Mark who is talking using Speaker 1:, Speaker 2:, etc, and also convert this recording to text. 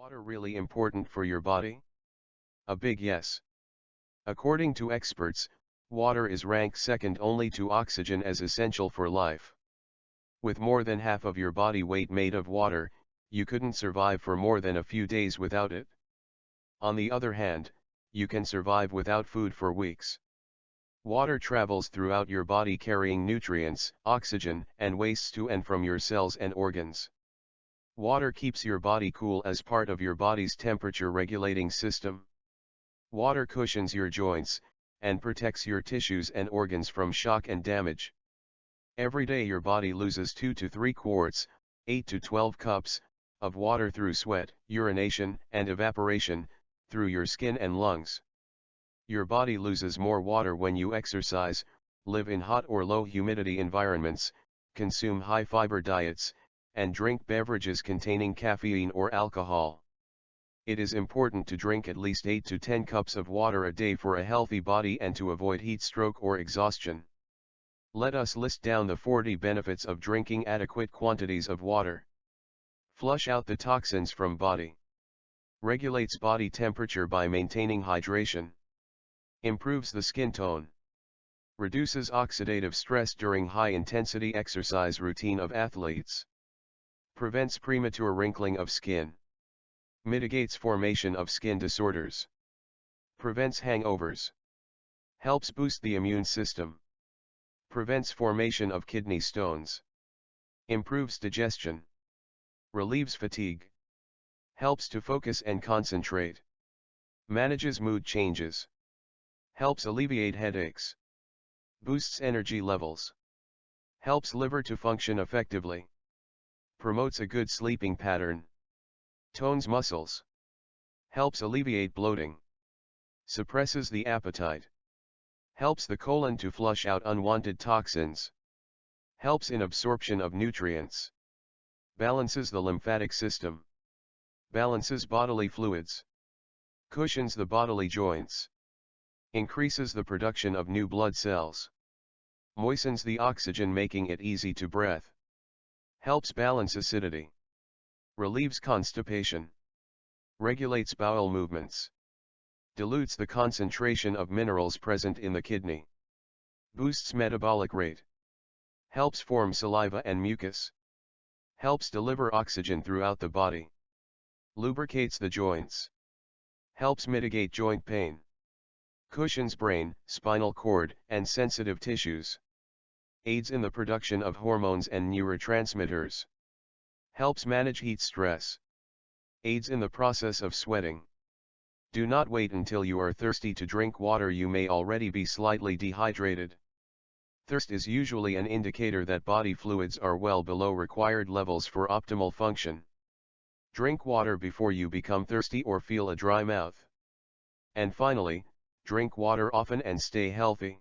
Speaker 1: water really important for your body? A big yes. According to experts, water is ranked second only to oxygen as essential for life. With more than half of your body weight made of water, you couldn't survive for more than a few days without it. On the other hand, you can survive without food for weeks. Water travels throughout your body carrying nutrients, oxygen, and wastes to and from your cells and organs. Water keeps your body cool as part of your body's temperature regulating system. Water cushions your joints, and protects your tissues and organs from shock and damage. Every day your body loses 2 to 3 quarts, 8 to 12 cups, of water through sweat, urination, and evaporation, through your skin and lungs. Your body loses more water when you exercise, live in hot or low humidity environments, consume high fiber diets, and drink beverages containing caffeine or alcohol. It is important to drink at least 8 to 10 cups of water a day for a healthy body and to avoid heat stroke or exhaustion. Let us list down the 40 benefits of drinking adequate quantities of water. Flush out the toxins from body. Regulates body temperature by maintaining hydration. Improves the skin tone. Reduces oxidative stress during high-intensity exercise routine of athletes. Prevents premature wrinkling of skin. Mitigates formation of skin disorders. Prevents hangovers. Helps boost the immune system. Prevents formation of kidney stones. Improves digestion. Relieves fatigue. Helps to focus and concentrate. Manages mood changes. Helps alleviate headaches. Boosts energy levels. Helps liver to function effectively. Promotes a good sleeping pattern. Tones muscles. Helps alleviate bloating. Suppresses the appetite. Helps the colon to flush out unwanted toxins. Helps in absorption of nutrients. Balances the lymphatic system. Balances bodily fluids. Cushions the bodily joints. Increases the production of new blood cells. Moistens the oxygen making it easy to breathe. Helps balance acidity relieves constipation, regulates bowel movements, dilutes the concentration of minerals present in the kidney, boosts metabolic rate, helps form saliva and mucus, helps deliver oxygen throughout the body, lubricates the joints, helps mitigate joint pain, cushions brain, spinal cord, and sensitive tissues, aids in the production of hormones and neurotransmitters. Helps manage heat stress. Aids in the process of sweating. Do not wait until you are thirsty to drink water you may already be slightly dehydrated. Thirst is usually an indicator that body fluids are well below required levels for optimal function. Drink water before you become thirsty or feel a dry mouth. And finally, drink water often and stay healthy.